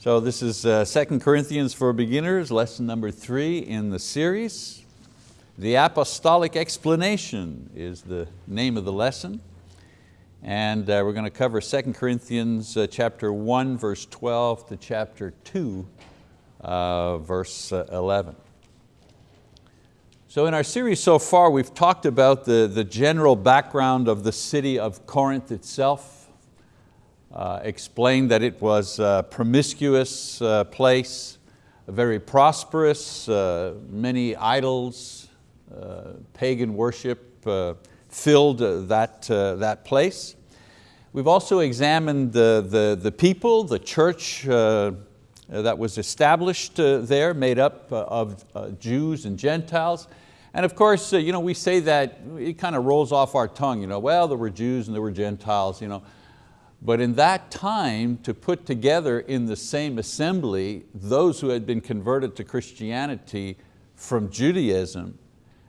So this is uh, 2 Corinthians for Beginners, lesson number three in the series. The Apostolic Explanation is the name of the lesson. And uh, we're going to cover 2 Corinthians uh, chapter 1, verse 12 to chapter 2, uh, verse uh, 11. So in our series so far, we've talked about the, the general background of the city of Corinth itself, uh, explained that it was a promiscuous uh, place, very prosperous, uh, many idols, uh, pagan worship uh, filled that, that place. We've also examined the, the, the people, the church that was established there, made up of Jews and Gentiles. And of course, you know, we say that, it kind of rolls off our tongue, you know, well, there were Jews and there were Gentiles. You know. But in that time, to put together in the same assembly those who had been converted to Christianity from Judaism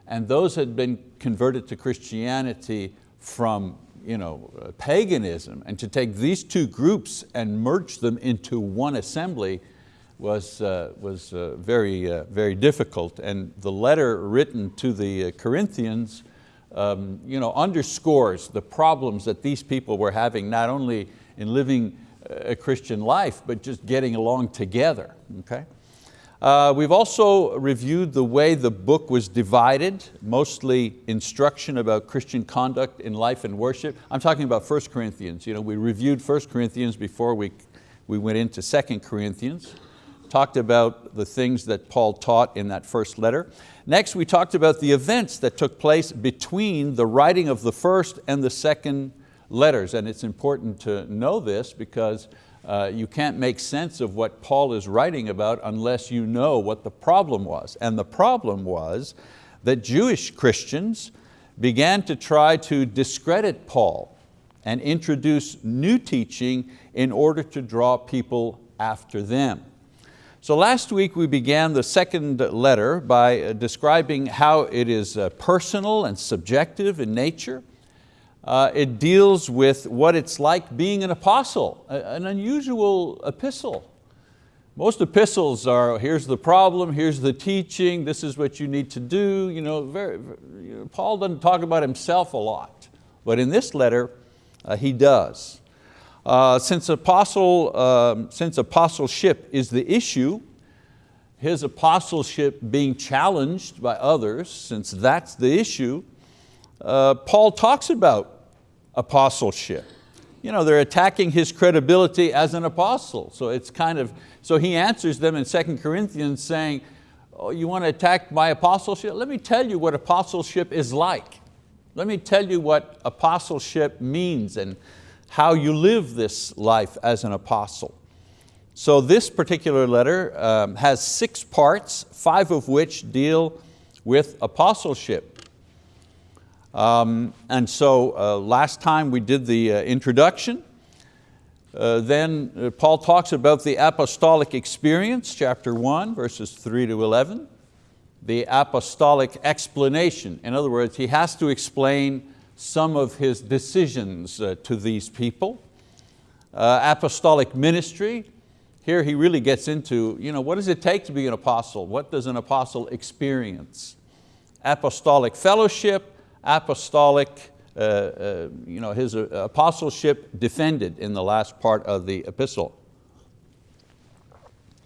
and those had been converted to Christianity from you know, paganism, and to take these two groups and merge them into one assembly was, uh, was uh, very, uh, very difficult. And the letter written to the uh, Corinthians um, you know, underscores the problems that these people were having, not only in living a Christian life, but just getting along together, okay? Uh, we've also reviewed the way the book was divided, mostly instruction about Christian conduct in life and worship. I'm talking about 1 Corinthians. You know, we reviewed 1 Corinthians before we, we went into 2 Corinthians talked about the things that Paul taught in that first letter. Next, we talked about the events that took place between the writing of the first and the second letters. And it's important to know this because uh, you can't make sense of what Paul is writing about unless you know what the problem was. And the problem was that Jewish Christians began to try to discredit Paul and introduce new teaching in order to draw people after them. So last week we began the second letter by uh, describing how it is uh, personal and subjective in nature. Uh, it deals with what it's like being an apostle, an unusual epistle. Most epistles are, here's the problem, here's the teaching, this is what you need to do. You know, very, Paul doesn't talk about himself a lot, but in this letter uh, he does. Uh, since, apostle, um, since apostleship is the issue, his apostleship being challenged by others, since that's the issue, uh, Paul talks about apostleship. You know, they're attacking his credibility as an apostle. So it's kind of, so he answers them in 2 Corinthians saying, oh, you want to attack my apostleship? Let me tell you what apostleship is like. Let me tell you what apostleship means and how you live this life as an apostle. So this particular letter um, has six parts, five of which deal with apostleship. Um, and so uh, last time we did the uh, introduction. Uh, then uh, Paul talks about the apostolic experience, chapter one, verses three to 11. The apostolic explanation. In other words, he has to explain some of his decisions uh, to these people. Uh, apostolic ministry, here he really gets into you know, what does it take to be an apostle? What does an apostle experience? Apostolic fellowship, apostolic, uh, uh, you know, his uh, apostleship defended in the last part of the epistle.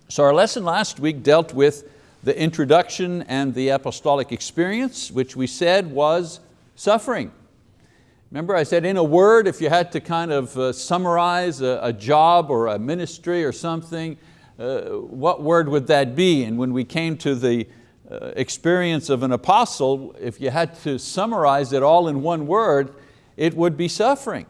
So our lesson last week dealt with the introduction and the apostolic experience, which we said was suffering. Remember I said in a word, if you had to kind of uh, summarize a, a, job or a ministry or something, uh, what word would that be? And when we came to the uh, experience of an apostle, if you had to summarize it all in one word, it would be suffering.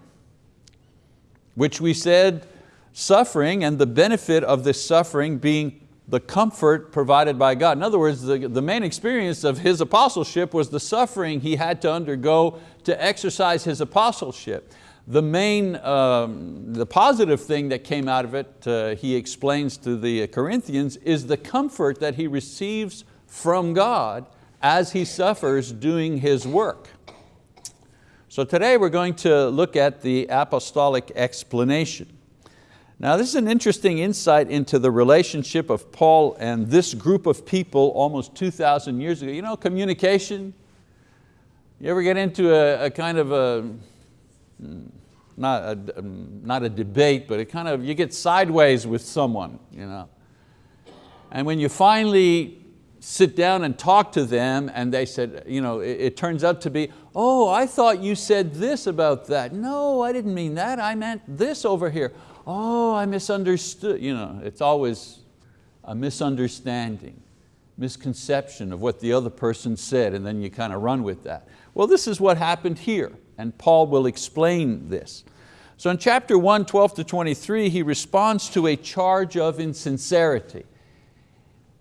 Which we said, suffering and the benefit of this suffering being the comfort provided by God. In other words, the, the main experience of his apostleship was the suffering he had to undergo to exercise his apostleship. The main, um, the positive thing that came out of it, uh, he explains to the Corinthians, is the comfort that he receives from God as he suffers doing his work. So today we're going to look at the apostolic explanation. Now this is an interesting insight into the relationship of Paul and this group of people almost 2,000 years ago. You know, communication, you ever get into a, a kind of a, not a, not a debate, but a kind of, you get sideways with someone. You know? And when you finally sit down and talk to them and they said, you know, it, it, turns out to be, oh, I thought you said this about that. No, I didn't mean that, I meant this over here. Oh, I misunderstood. You know, it's always a misunderstanding, misconception of what the other person said and then you kind of run with that. Well, this is what happened here and Paul will explain this. So in chapter 1, 12 to 23, he responds to a charge of insincerity.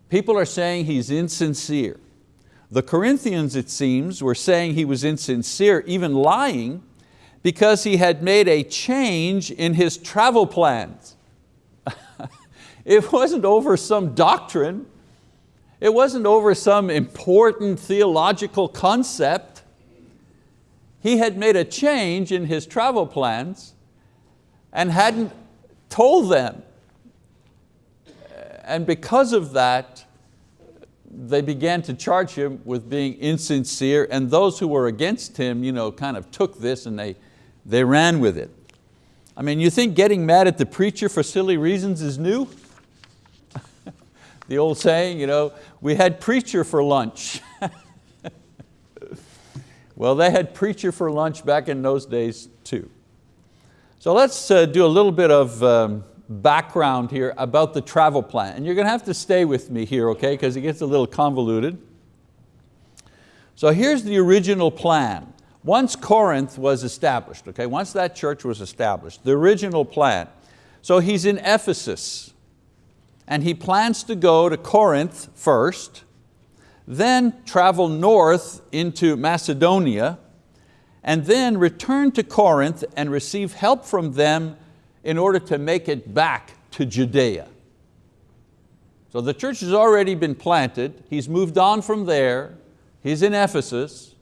People are saying he's insincere. The Corinthians, it seems, were saying he was insincere, even lying, because he had made a change in his travel plans. it wasn't over some doctrine. It wasn't over some important theological concept. He had made a change in his travel plans and hadn't told them and because of that, they began to charge him with being insincere and those who were against him you know, kind of took this and they, they ran with it. I mean, you think getting mad at the preacher for silly reasons is new? the old saying, you know, we had preacher for lunch. well, they had preacher for lunch back in those days too. So let's uh, do a little bit of um, background here about the travel plan. And you're going to have to stay with me here, okay, because it gets a little convoluted. So here's the original plan. Once Corinth was established, okay, once that church was established, the original plan. So he's in Ephesus and he plans to go to Corinth first, then travel north into Macedonia, and then return to Corinth and receive help from them in order to make it back to Judea. So the church has already been planted, he's moved on from there, he's in Ephesus,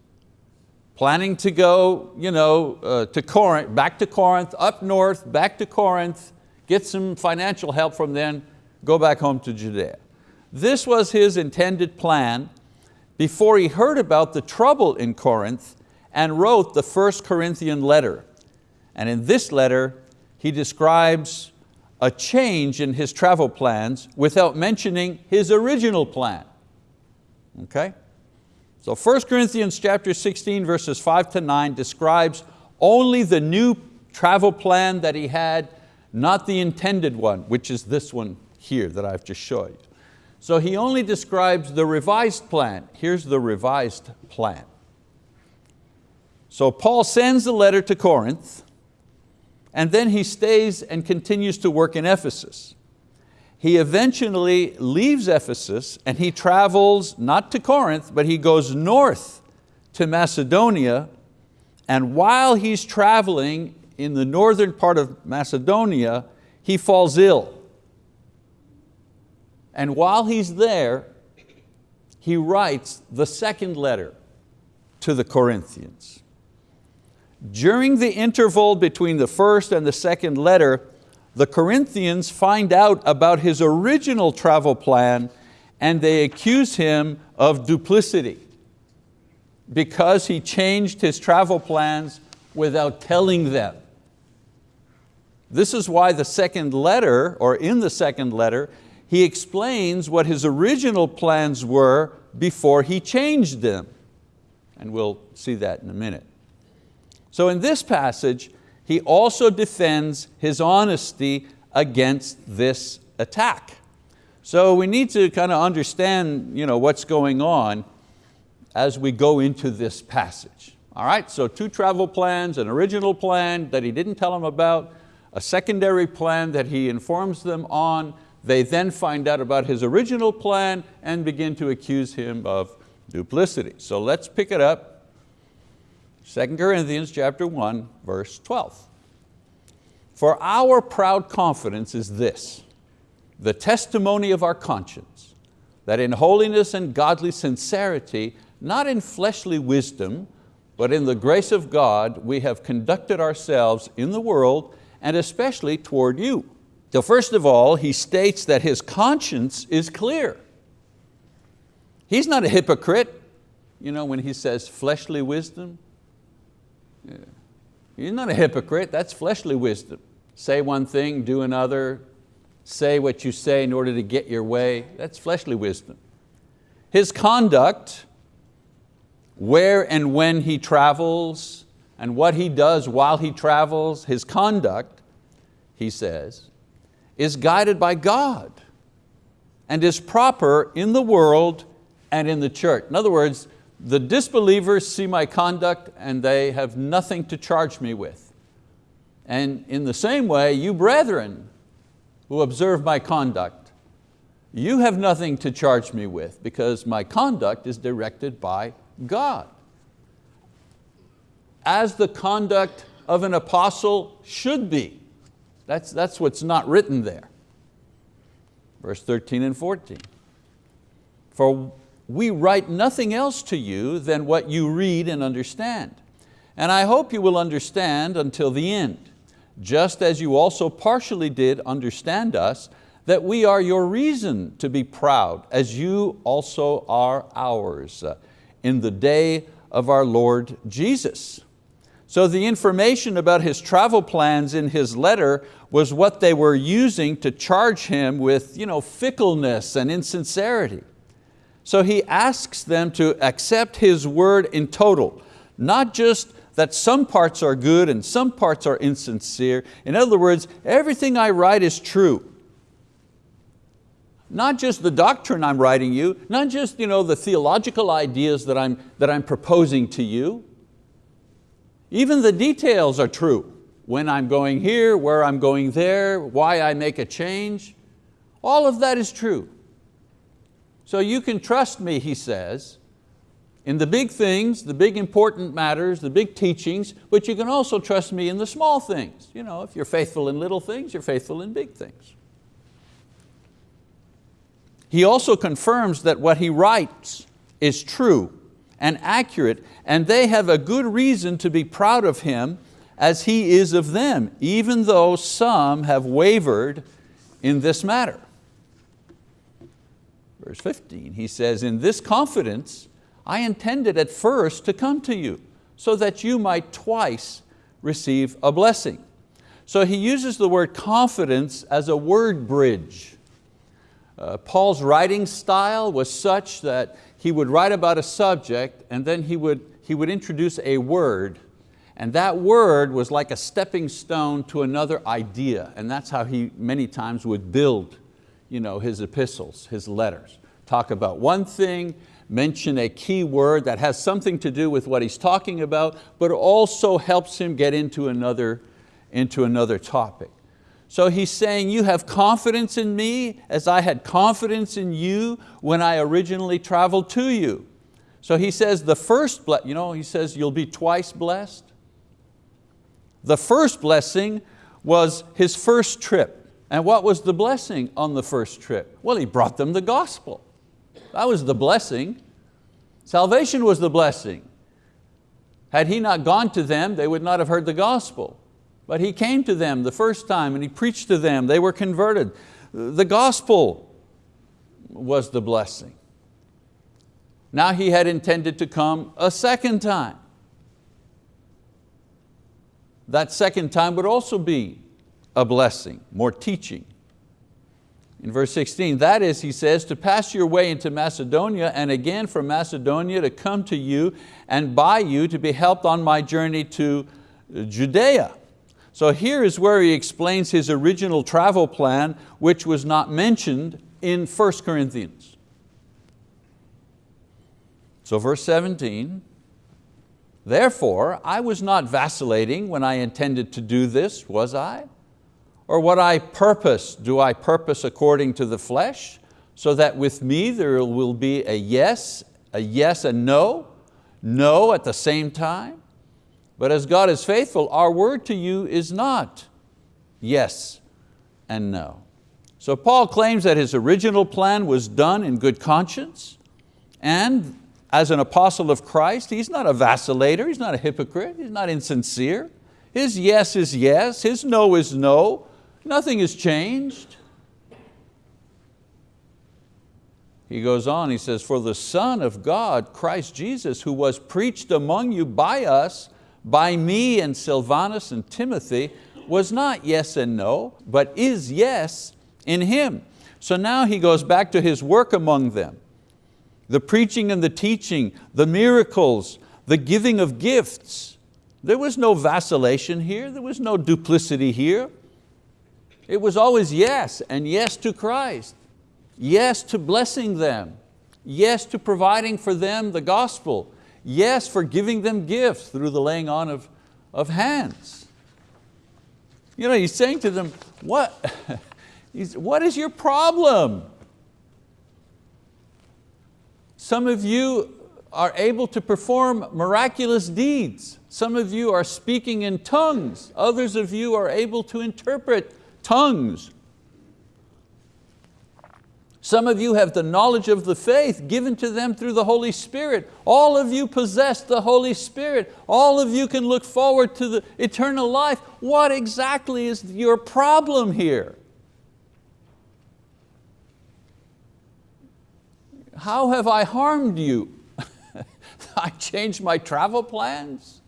planning to go you know, uh, to Corinth, back to Corinth, up north, back to Corinth, get some financial help from them, go back home to Judea. This was his intended plan before he heard about the trouble in Corinth and wrote the first Corinthian letter. And in this letter, he describes a change in his travel plans without mentioning his original plan. Okay? So 1 Corinthians chapter 16 verses 5 to 9 describes only the new travel plan that he had, not the intended one, which is this one here that I've just showed. You. So he only describes the revised plan. Here's the revised plan. So Paul sends the letter to Corinth, and then he stays and continues to work in Ephesus. He eventually leaves Ephesus and he travels not to Corinth, but he goes north to Macedonia. And while he's traveling in the northern part of Macedonia, he falls ill. And while he's there, he writes the second letter to the Corinthians. During the interval between the first and the second letter, the Corinthians find out about his original travel plan and they accuse him of duplicity because he changed his travel plans without telling them. This is why the second letter, or in the second letter, he explains what his original plans were before he changed them. And we'll see that in a minute. So in this passage, he also defends his honesty against this attack. So we need to kind of understand you know, what's going on as we go into this passage. All right, so two travel plans, an original plan that he didn't tell them about, a secondary plan that he informs them on. They then find out about his original plan and begin to accuse him of duplicity. So let's pick it up 2 Corinthians chapter 1, verse 12. For our proud confidence is this, the testimony of our conscience, that in holiness and godly sincerity, not in fleshly wisdom, but in the grace of God, we have conducted ourselves in the world and especially toward you. So first of all, he states that his conscience is clear. He's not a hypocrite, you know, when he says fleshly wisdom. He's not a hypocrite, that's fleshly wisdom. Say one thing, do another, say what you say in order to get your way, that's fleshly wisdom. His conduct, where and when he travels, and what he does while he travels, his conduct, he says, is guided by God and is proper in the world and in the church. In other words, the disbelievers see my conduct and they have nothing to charge me with. And in the same way, you brethren who observe my conduct, you have nothing to charge me with because my conduct is directed by God. As the conduct of an apostle should be. That's, that's what's not written there. Verse 13 and 14. For we write nothing else to you than what you read and understand. And I hope you will understand until the end, just as you also partially did understand us, that we are your reason to be proud, as you also are ours, uh, in the day of our Lord Jesus. So the information about his travel plans in his letter was what they were using to charge him with you know, fickleness and insincerity. So he asks them to accept his word in total, not just that some parts are good and some parts are insincere. In other words, everything I write is true. Not just the doctrine I'm writing you, not just you know, the theological ideas that I'm, that I'm proposing to you. Even the details are true. When I'm going here, where I'm going there, why I make a change. All of that is true. So you can trust me, he says, in the big things, the big important matters, the big teachings, but you can also trust me in the small things. You know, if you're faithful in little things, you're faithful in big things. He also confirms that what he writes is true and accurate, and they have a good reason to be proud of him as he is of them, even though some have wavered in this matter. Verse 15, he says, in this confidence, I intended at first to come to you, so that you might twice receive a blessing. So he uses the word confidence as a word bridge. Uh, Paul's writing style was such that he would write about a subject and then he would, he would introduce a word and that word was like a stepping stone to another idea and that's how he many times would build you know, his epistles, his letters. Talk about one thing, mention a key word that has something to do with what he's talking about, but also helps him get into another, into another topic. So he's saying, you have confidence in me as I had confidence in you when I originally traveled to you. So he says the first, you know, he says you'll be twice blessed. The first blessing was his first trip. And what was the blessing on the first trip? Well, he brought them the gospel. That was the blessing. Salvation was the blessing. Had he not gone to them, they would not have heard the gospel. But he came to them the first time and he preached to them, they were converted. The gospel was the blessing. Now he had intended to come a second time. That second time would also be a blessing, more teaching. In verse 16, that is, he says, to pass your way into Macedonia and again from Macedonia to come to you and by you to be helped on my journey to Judea. So here is where he explains his original travel plan, which was not mentioned in 1 Corinthians. So verse 17, therefore I was not vacillating when I intended to do this, was I? Or what I purpose, do I purpose according to the flesh, so that with me there will be a yes, a yes and no, no at the same time? But as God is faithful, our word to you is not yes and no. So Paul claims that his original plan was done in good conscience and as an apostle of Christ, he's not a vacillator, he's not a hypocrite, he's not insincere. His yes is yes, his no is no, Nothing has changed. He goes on, he says, for the Son of God, Christ Jesus, who was preached among you by us, by me and Silvanus and Timothy, was not yes and no, but is yes in Him. So now he goes back to His work among them. The preaching and the teaching, the miracles, the giving of gifts. There was no vacillation here, there was no duplicity here. It was always yes, and yes to Christ. Yes to blessing them. Yes to providing for them the gospel. Yes for giving them gifts through the laying on of, of hands. You know, he's saying to them, what, what is your problem? Some of you are able to perform miraculous deeds. Some of you are speaking in tongues. Others of you are able to interpret tongues. Some of you have the knowledge of the faith given to them through the Holy Spirit. All of you possess the Holy Spirit. All of you can look forward to the eternal life. What exactly is your problem here? How have I harmed you? I changed my travel plans?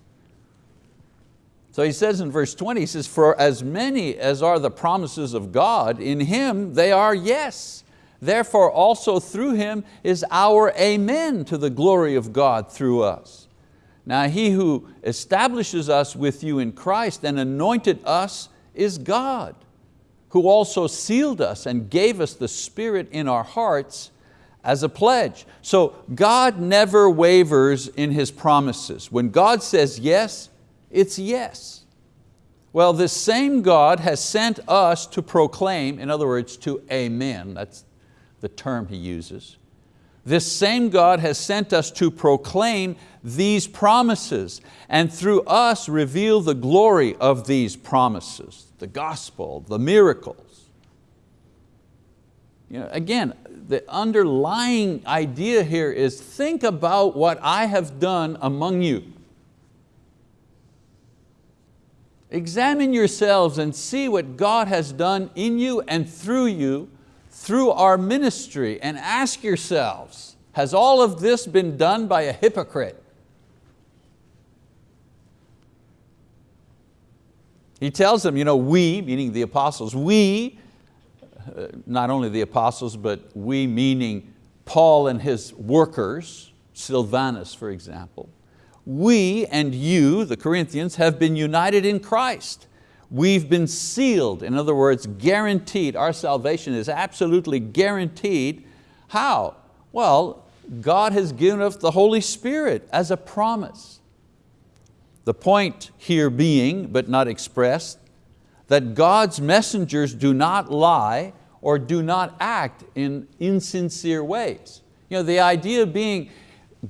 So he says in verse 20, he says, for as many as are the promises of God, in Him they are yes Therefore also through Him is our amen to the glory of God through us. Now He who establishes us with you in Christ and anointed us is God, who also sealed us and gave us the Spirit in our hearts as a pledge. So God never wavers in His promises. When God says yes, it's yes. Well, this same God has sent us to proclaim, in other words, to amen, that's the term he uses. This same God has sent us to proclaim these promises and through us reveal the glory of these promises, the gospel, the miracles. You know, again, the underlying idea here is think about what I have done among you. Examine yourselves and see what God has done in you and through you through our ministry and ask yourselves, has all of this been done by a hypocrite? He tells them, you know, we, meaning the apostles, we, uh, not only the apostles, but we meaning Paul and his workers, Silvanus for example, we and you, the Corinthians, have been united in Christ. We've been sealed, in other words, guaranteed. Our salvation is absolutely guaranteed. How? Well, God has given us the Holy Spirit as a promise. The point here being, but not expressed, that God's messengers do not lie or do not act in insincere ways. You know, the idea being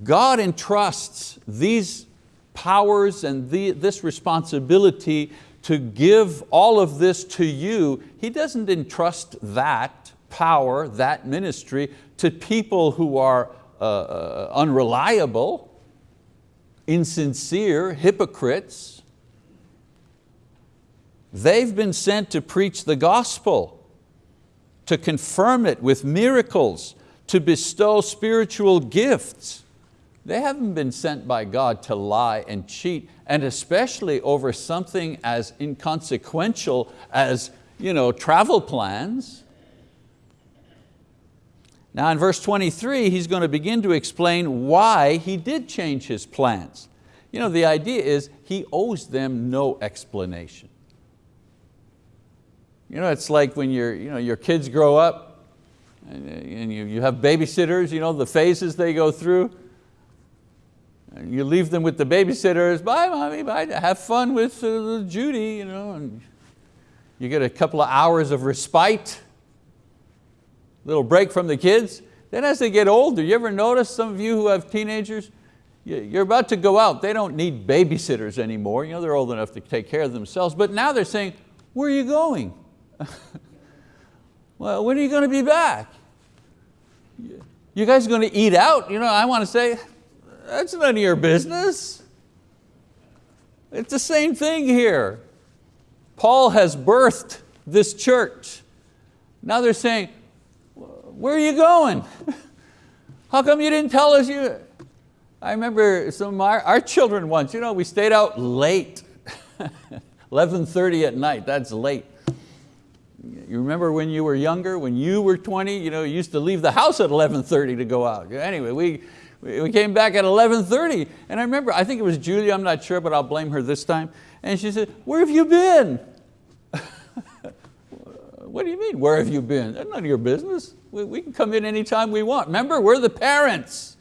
God entrusts these powers and the, this responsibility to give all of this to you, He doesn't entrust that power, that ministry to people who are uh, uh, unreliable, insincere, hypocrites. They've been sent to preach the gospel, to confirm it with miracles, to bestow spiritual gifts. They haven't been sent by God to lie and cheat, and especially over something as inconsequential as you know, travel plans. Now in verse 23, he's going to begin to explain why he did change his plans. You know, the idea is he owes them no explanation. You know, it's like when your, you know, your kids grow up and uh, you, you have babysitters, you know, the phases they go through. You leave them with the babysitters, bye mommy, bye, have fun with uh, Judy, you know, and you get a couple of hours of respite, little break from the kids. Then as they get older, you ever notice some of you who have teenagers, you're about to go out, they don't need babysitters anymore, you know, they're old enough to take care of themselves, but now they're saying, where are you going? well, when are you going to be back? You guys going to eat out? You know, I want to say, that's none of your business. It's the same thing here. Paul has birthed this church. Now they're saying, where are you going? How come you didn't tell us you? I remember some of our, our children once, you know, we stayed out late, 11.30 at night, that's late. You remember when you were younger, when you were 20, you know, you used to leave the house at 11.30 to go out. Anyway, we, we came back at 11.30 and I remember, I think it was Julia, I'm not sure, but I'll blame her this time. And she said, where have you been? what do you mean, where have you been? That's none of your business. We, we can come in anytime we want. Remember, we're the parents.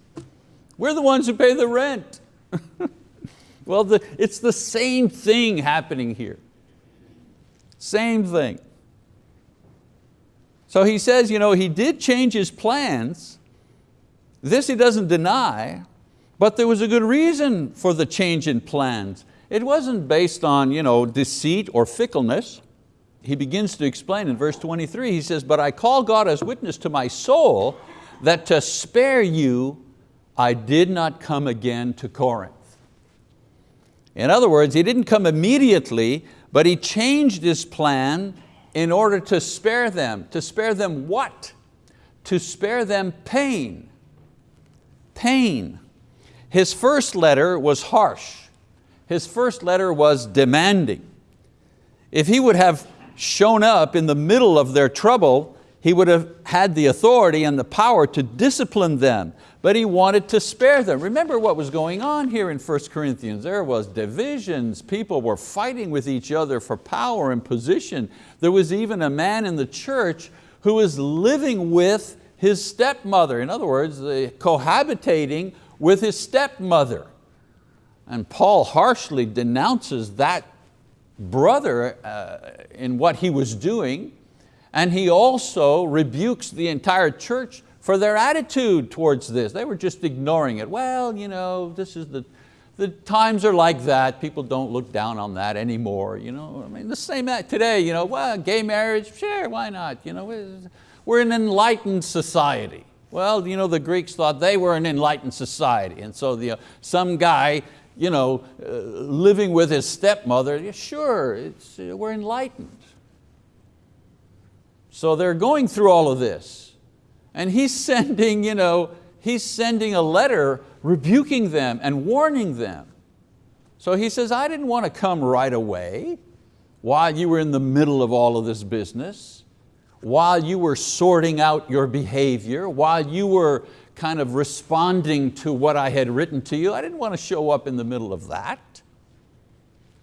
We're the ones who pay the rent. well, the, it's the same thing happening here. Same thing. So he says, you know, he did change his plans. This he doesn't deny, but there was a good reason for the change in plans. It wasn't based on you know, deceit or fickleness. He begins to explain in verse 23, he says, but I call God as witness to my soul that to spare you, I did not come again to Corinth. In other words, he didn't come immediately, but he changed his plan in order to spare them. To spare them what? To spare them pain. Pain. His first letter was harsh. His first letter was demanding. If he would have shown up in the middle of their trouble, he would have had the authority and the power to discipline them, but he wanted to spare them. Remember what was going on here in 1 Corinthians. There was divisions, people were fighting with each other for power and position. There was even a man in the church who was living with his stepmother. In other words, cohabitating with his stepmother. And Paul harshly denounces that brother uh, in what he was doing and he also rebukes the entire church for their attitude towards this. They were just ignoring it. Well, you know, this is the, the times are like that. People don't look down on that anymore. You know, I mean, the same today, you know, well, gay marriage, sure, why not? You know, we're an enlightened society. Well, you know, the Greeks thought they were an enlightened society. And so the, uh, some guy you know, uh, living with his stepmother, yeah, sure, it's, uh, we're enlightened. So they're going through all of this. And he's sending, you know, he's sending a letter rebuking them and warning them. So he says, I didn't want to come right away while you were in the middle of all of this business, while you were sorting out your behavior, while you were kind of responding to what I had written to you. I didn't want to show up in the middle of that.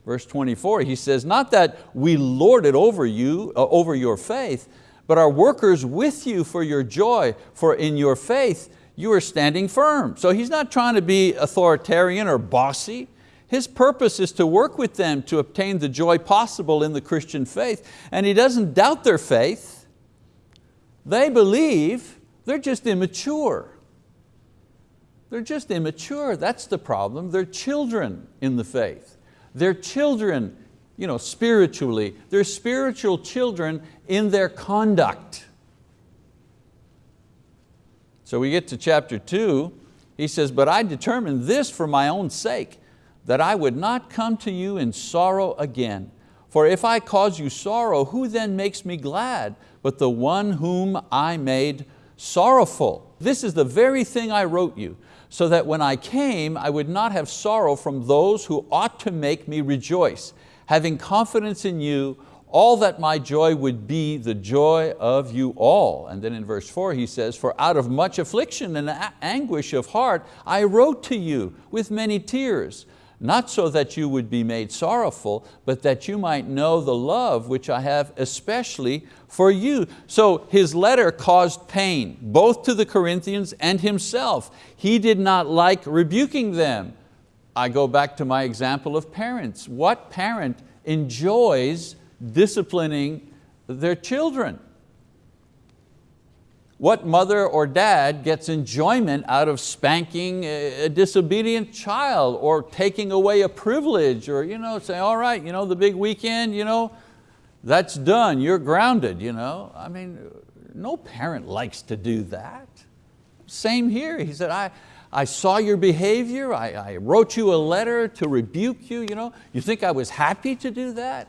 Verse 24, he says, not that we lord it over you, uh, over your faith, but are workers with you for your joy, for in your faith you are standing firm. So he's not trying to be authoritarian or bossy. His purpose is to work with them to obtain the joy possible in the Christian faith. And he doesn't doubt their faith. They believe, they're just immature. They're just immature, that's the problem. They're children in the faith. They're children you know, spiritually. They're spiritual children in their conduct. So we get to chapter two, he says, but I determined this for my own sake, that I would not come to you in sorrow again. For if I cause you sorrow, who then makes me glad but the one whom I made sorrowful? This is the very thing I wrote you, so that when I came, I would not have sorrow from those who ought to make me rejoice, having confidence in you, all that my joy would be the joy of you all. And then in verse four he says, for out of much affliction and anguish of heart, I wrote to you with many tears, not so that you would be made sorrowful, but that you might know the love which I have especially for you. So his letter caused pain, both to the Corinthians and himself. He did not like rebuking them. I go back to my example of parents. What parent enjoys disciplining their children? What mother or dad gets enjoyment out of spanking a disobedient child or taking away a privilege or you know, say, all right, you know, the big weekend, you know, that's done, you're grounded. You know? I mean, no parent likes to do that. Same here, he said, I, I saw your behavior, I, I wrote you a letter to rebuke you. You, know? you think I was happy to do that?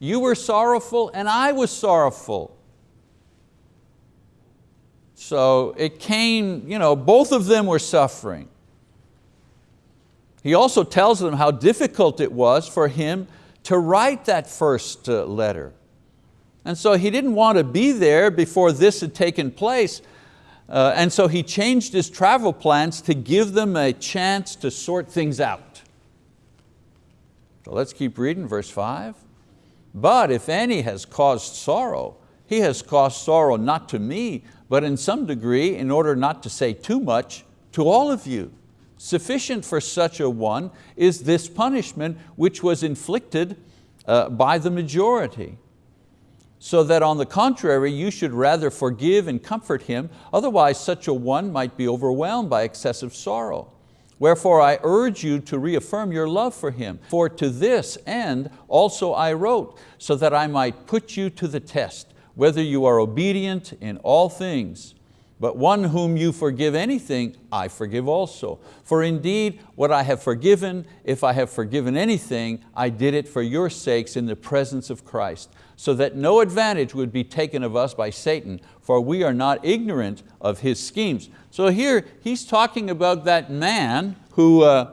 You were sorrowful and I was sorrowful. So it came, you know, both of them were suffering. He also tells them how difficult it was for him to write that first uh, letter. And so he didn't want to be there before this had taken place. Uh, and so he changed his travel plans to give them a chance to sort things out. So let's keep reading verse five. But if any has caused sorrow, he has caused sorrow not to me, but in some degree, in order not to say too much, to all of you. Sufficient for such a one is this punishment which was inflicted uh, by the majority. So that on the contrary, you should rather forgive and comfort him, otherwise such a one might be overwhelmed by excessive sorrow. Wherefore I urge you to reaffirm your love for him. For to this end also I wrote, so that I might put you to the test, whether you are obedient in all things. But one whom you forgive anything, I forgive also. For indeed, what I have forgiven, if I have forgiven anything, I did it for your sakes in the presence of Christ, so that no advantage would be taken of us by Satan, for we are not ignorant of his schemes. So here he's talking about that man who uh,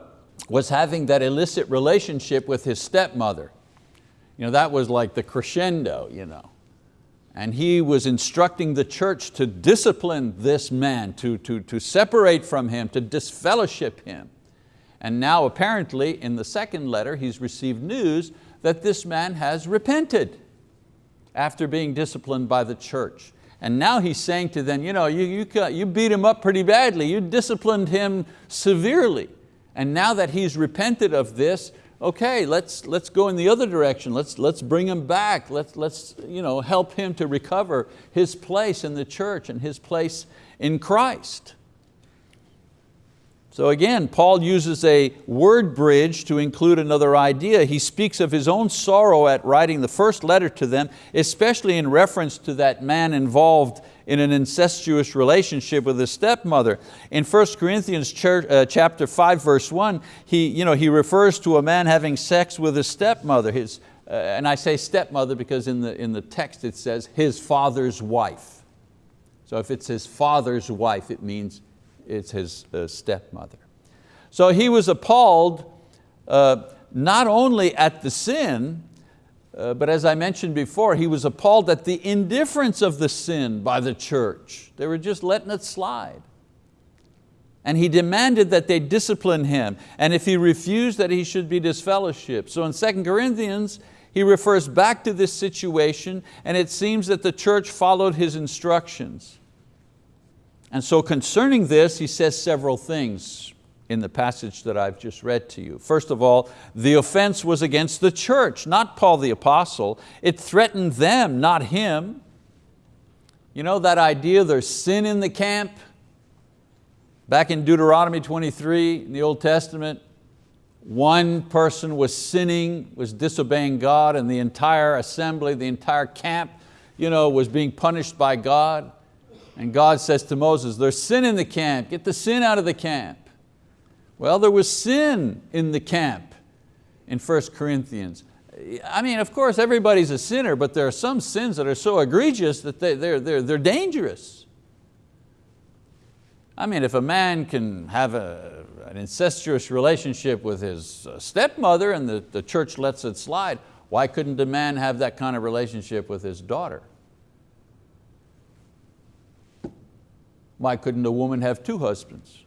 was having that illicit relationship with his stepmother. You know, that was like the crescendo. You know and he was instructing the church to discipline this man, to, to, to separate from him, to disfellowship him. And now apparently in the second letter he's received news that this man has repented after being disciplined by the church. And now he's saying to them, you, know, you, you, you beat him up pretty badly, you disciplined him severely. And now that he's repented of this, okay, let's, let's go in the other direction. Let's, let's bring him back. Let's, let's you know, help him to recover his place in the church and his place in Christ. So again, Paul uses a word bridge to include another idea. He speaks of his own sorrow at writing the first letter to them, especially in reference to that man involved in an incestuous relationship with his stepmother. In 1 Corinthians uh, chapter 5, verse 1, he, you know, he refers to a man having sex with his stepmother. His, uh, and I say stepmother because in the, in the text it says his father's wife. So if it's his father's wife, it means it's his uh, stepmother. So he was appalled uh, not only at the sin, uh, but as I mentioned before, he was appalled at the indifference of the sin by the church. They were just letting it slide. And he demanded that they discipline him, and if he refused that he should be disfellowshipped. So in 2 Corinthians, he refers back to this situation, and it seems that the church followed his instructions. And so concerning this, he says several things in the passage that I've just read to you. First of all, the offense was against the church, not Paul the apostle. It threatened them, not him. You know that idea there's sin in the camp? Back in Deuteronomy 23, in the Old Testament, one person was sinning, was disobeying God, and the entire assembly, the entire camp you know, was being punished by God. And God says to Moses, there's sin in the camp, get the sin out of the camp. Well, there was sin in the camp in 1 Corinthians. I mean, of course, everybody's a sinner, but there are some sins that are so egregious that they, they're, they're, they're dangerous. I mean, if a man can have a, an incestuous relationship with his uh, stepmother and the, the church lets it slide, why couldn't a man have that kind of relationship with his daughter? Why couldn't a woman have two husbands?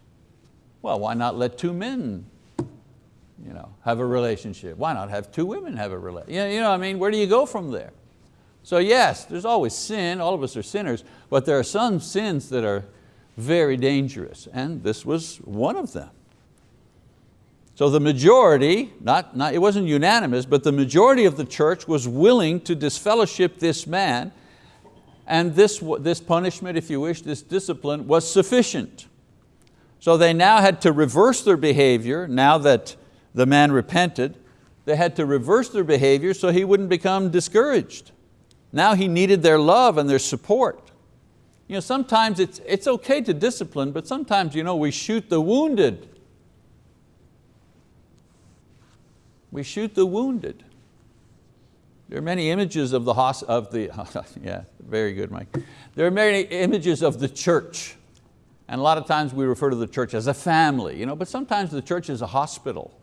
Well, why not let two men you know, have a relationship? Why not have two women have a relationship? You know, I mean, where do you go from there? So yes, there's always sin, all of us are sinners, but there are some sins that are very dangerous, and this was one of them. So the majority, not, not, it wasn't unanimous, but the majority of the church was willing to disfellowship this man, and this, this punishment, if you wish, this discipline was sufficient. So they now had to reverse their behavior now that the man repented. They had to reverse their behavior so he wouldn't become discouraged. Now he needed their love and their support. You know, sometimes it's, it's okay to discipline, but sometimes you know, we shoot the wounded. We shoot the wounded. There are many images of the, of the yeah, very good, Mike. There are many images of the church. And a lot of times we refer to the church as a family, you know, but sometimes the church is a hospital.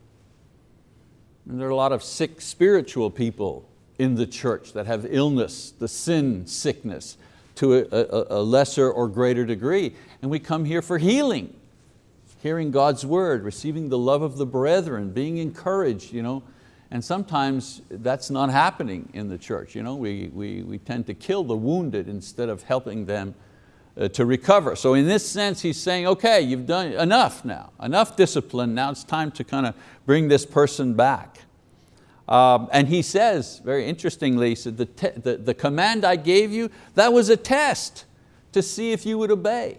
And there are a lot of sick spiritual people in the church that have illness, the sin sickness, to a, a, a lesser or greater degree. And we come here for healing, hearing God's word, receiving the love of the brethren, being encouraged. You know? And sometimes that's not happening in the church. You know? We, we, we tend to kill the wounded instead of helping them to recover. So in this sense, he's saying, okay, you've done enough now, enough discipline, now it's time to kind of bring this person back. Um, and he says, very interestingly, he said, the, the, the command I gave you, that was a test to see if you would obey.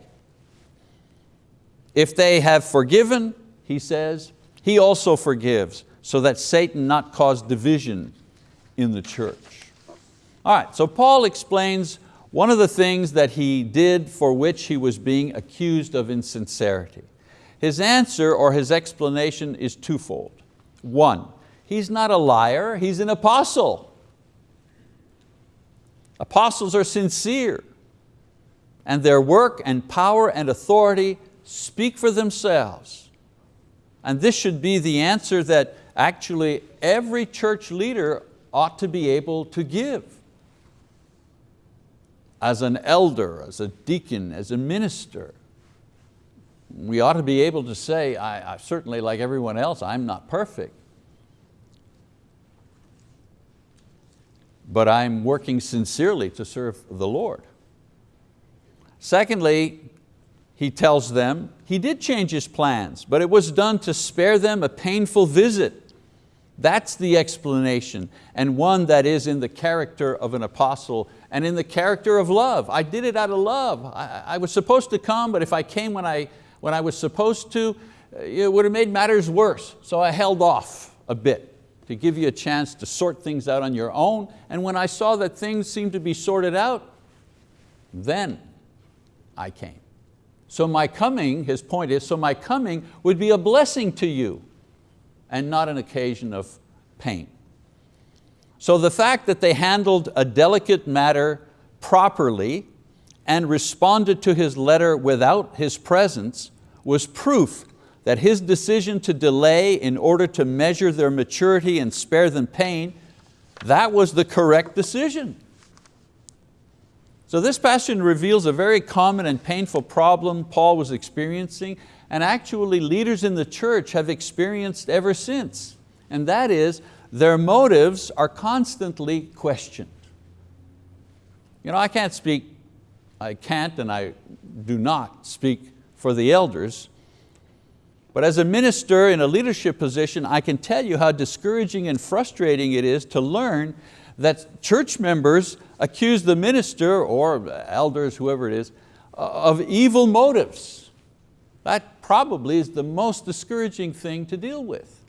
If they have forgiven, he says, he also forgives, so that Satan not cause division in the church. All right, so Paul explains one of the things that he did for which he was being accused of insincerity. His answer or his explanation is twofold. One, He's not a liar, he's an apostle. Apostles are sincere and their work and power and authority speak for themselves. And this should be the answer that actually every church leader ought to be able to give. As an elder, as a deacon, as a minister, we ought to be able to say, I, I certainly like everyone else, I'm not perfect. but I'm working sincerely to serve the Lord. Secondly, he tells them he did change his plans, but it was done to spare them a painful visit. That's the explanation, and one that is in the character of an apostle and in the character of love. I did it out of love. I, I was supposed to come, but if I came when I, when I was supposed to, uh, it would have made matters worse. So I held off a bit to give you a chance to sort things out on your own. And when I saw that things seemed to be sorted out, then I came. So my coming, his point is, so my coming would be a blessing to you and not an occasion of pain. So the fact that they handled a delicate matter properly and responded to his letter without his presence was proof that his decision to delay in order to measure their maturity and spare them pain, that was the correct decision. So this passage reveals a very common and painful problem Paul was experiencing and actually leaders in the church have experienced ever since. And that is, their motives are constantly questioned. You know, I can't speak, I can't and I do not speak for the elders, but as a minister in a leadership position, I can tell you how discouraging and frustrating it is to learn that church members accuse the minister or elders, whoever it is, of evil motives. That probably is the most discouraging thing to deal with.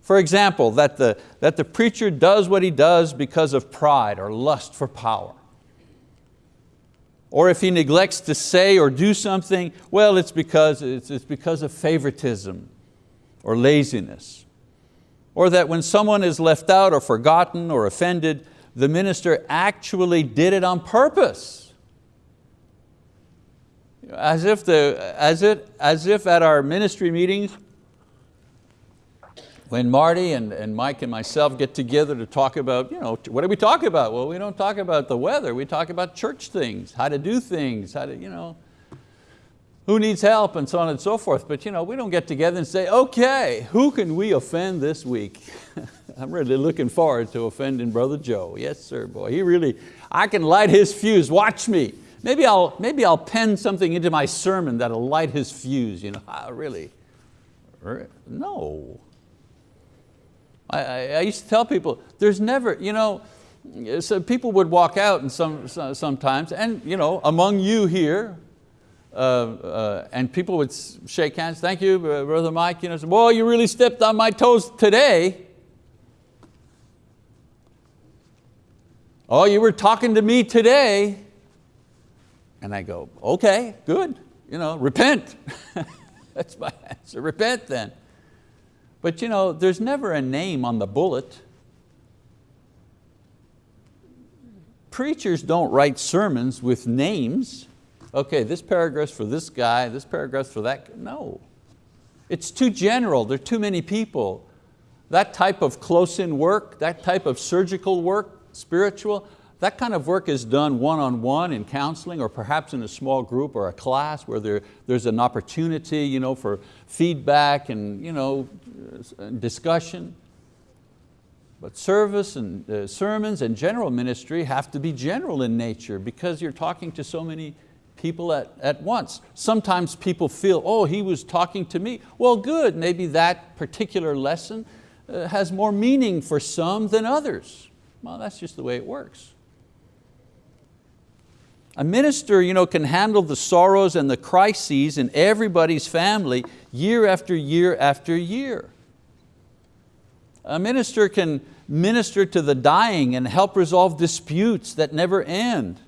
For example, that the, that the preacher does what he does because of pride or lust for power or if he neglects to say or do something, well, it's because, it's, it's because of favoritism or laziness. Or that when someone is left out or forgotten or offended, the minister actually did it on purpose. As if, the, as, it, as if at our ministry meetings, when Marty and, and Mike and myself get together to talk about, you know, what do we talk about? Well, we don't talk about the weather, we talk about church things, how to do things, how to, you know, who needs help and so on and so forth. But you know, we don't get together and say, okay, who can we offend this week? I'm really looking forward to offending Brother Joe. Yes, sir, boy. He really, I can light his fuse, watch me. Maybe I'll, maybe I'll pen something into my sermon that'll light his fuse. You know, ah, really? No. I, I, used to tell people, there's never, you know, so people would walk out and some, sometimes, and you know, among you here, uh, uh, and people would shake hands, thank you, Brother Mike, you know, boy, you really stepped on my toes today. Oh, you were talking to me today. And I go, okay, good, you know, repent. That's my answer, repent then. But you know, there's never a name on the bullet. preachers don't write sermons with names. Okay, this paragraph's for this guy, this paragraph's for that, guy. no. It's too general, there are too many people. That type of close-in work, that type of surgical work, spiritual, that kind of work is done one-on-one -on -one in counseling or perhaps in a small group or a class where there, there's an opportunity you know, for feedback and you know, discussion. But service and uh, sermons and general ministry have to be general in nature because you're talking to so many people at, at once. Sometimes people feel, oh, he was talking to me. Well, good, maybe that particular lesson uh, has more meaning for some than others. Well, that's just the way it works. A minister you know, can handle the sorrows and the crises in everybody's family year after year after year. A minister can minister to the dying and help resolve disputes that never end.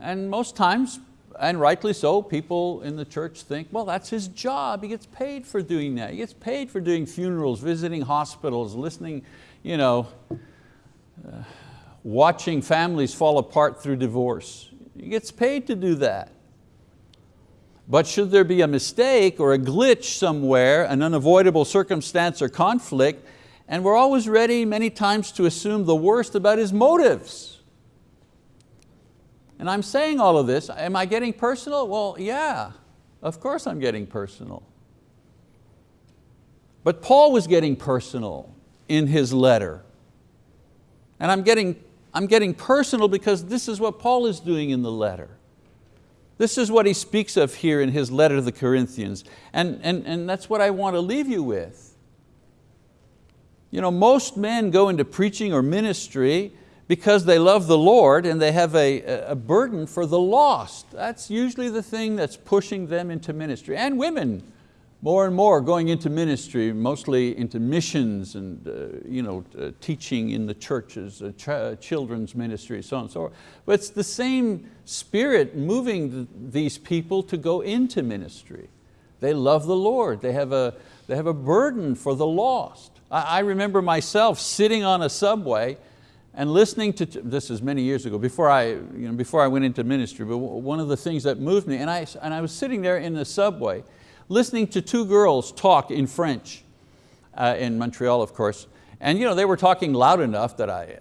And most times, and rightly so, people in the church think, well, that's his job. He gets paid for doing that. He gets paid for doing funerals, visiting hospitals, listening, you know, uh, watching families fall apart through divorce. He gets paid to do that. But should there be a mistake or a glitch somewhere, an unavoidable circumstance or conflict, and we're always ready many times to assume the worst about his motives. And I'm saying all of this, am I getting personal? Well, yeah, of course I'm getting personal. But Paul was getting personal in his letter. And I'm getting, I'm getting personal because this is what Paul is doing in the letter. This is what he speaks of here in his letter to the Corinthians. And, and, and that's what I want to leave you with. You know, most men go into preaching or ministry because they love the Lord and they have a, a burden for the lost. That's usually the thing that's pushing them into ministry. And women, more and more going into ministry, mostly into missions and uh, you know, uh, teaching in the churches, uh, ch children's ministry, so on and so forth. But it's the same spirit moving th these people to go into ministry. They love the Lord, they have a, they have a burden for the lost. I, I remember myself sitting on a subway and listening to, this is many years ago, before I, you know, before I went into ministry, but one of the things that moved me, and I, and I was sitting there in the subway, listening to two girls talk in French, uh, in Montreal of course, and you know, they were talking loud enough that I,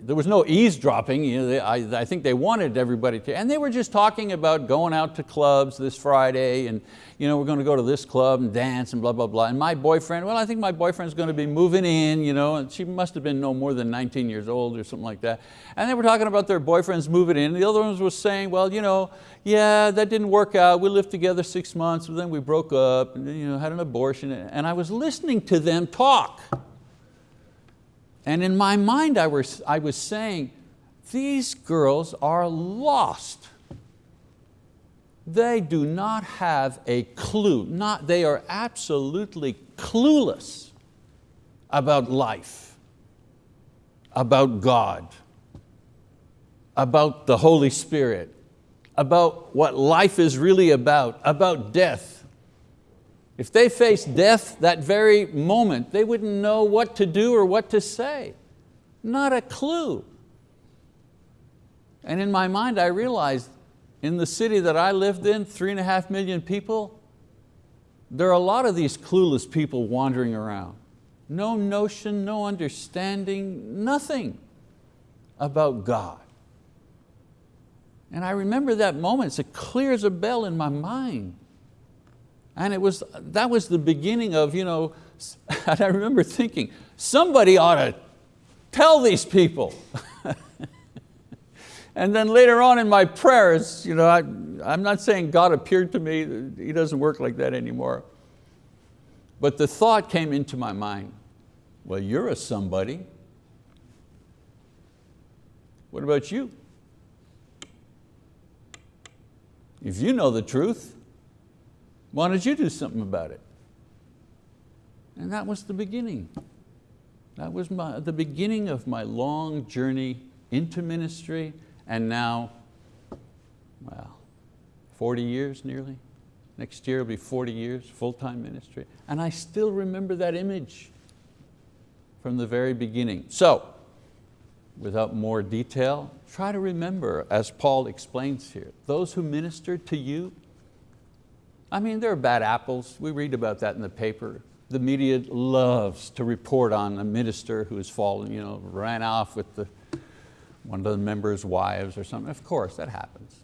there was no eavesdropping. You know, they, I, I think they wanted everybody to, and they were just talking about going out to clubs this Friday and you know, we're going to go to this club and dance and blah, blah, blah. And my boyfriend, well, I think my boyfriend's going to be moving in, you know, and she must have been no more than 19 years old or something like that. And they were talking about their boyfriends moving in. The other ones was saying, well, you know, yeah, that didn't work out. We lived together six months, but then we broke up and you know, had an abortion. And I was listening to them talk. And in my mind I was, I was saying, these girls are lost. They do not have a clue, not, they are absolutely clueless about life, about God, about the Holy Spirit, about what life is really about, about death, if they faced death that very moment, they wouldn't know what to do or what to say. Not a clue. And in my mind, I realized in the city that I lived in, three and a half million people, there are a lot of these clueless people wandering around. No notion, no understanding, nothing about God. And I remember that moment, it's as clear as a bell in my mind. And it was, that was the beginning of, you know, and I remember thinking, somebody ought to tell these people. and then later on in my prayers, you know, I, I'm not saying God appeared to me, He doesn't work like that anymore. But the thought came into my mind, well, you're a somebody. What about you? If you know the truth, why don't you do something about it? And that was the beginning. That was my, the beginning of my long journey into ministry and now, well, 40 years nearly. Next year will be 40 years, full-time ministry. And I still remember that image from the very beginning. So, without more detail, try to remember, as Paul explains here, those who ministered to you, I mean, there are bad apples. We read about that in the paper. The media loves to report on a minister who has fallen, you know, ran off with the, one of the members' wives or something. Of course, that happens.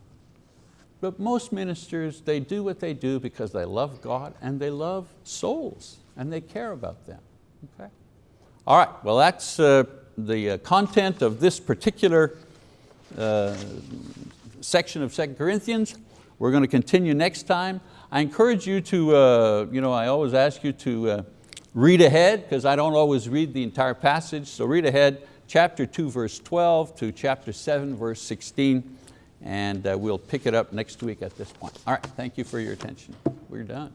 But most ministers, they do what they do because they love God and they love souls and they care about them. Okay? All right, well that's uh, the uh, content of this particular uh, section of 2 Corinthians. We're going to continue next time. I encourage you to, uh, you know, I always ask you to uh, read ahead because I don't always read the entire passage, so read ahead, chapter 2 verse 12 to chapter 7 verse 16 and uh, we'll pick it up next week at this point. All right, thank you for your attention. We're done.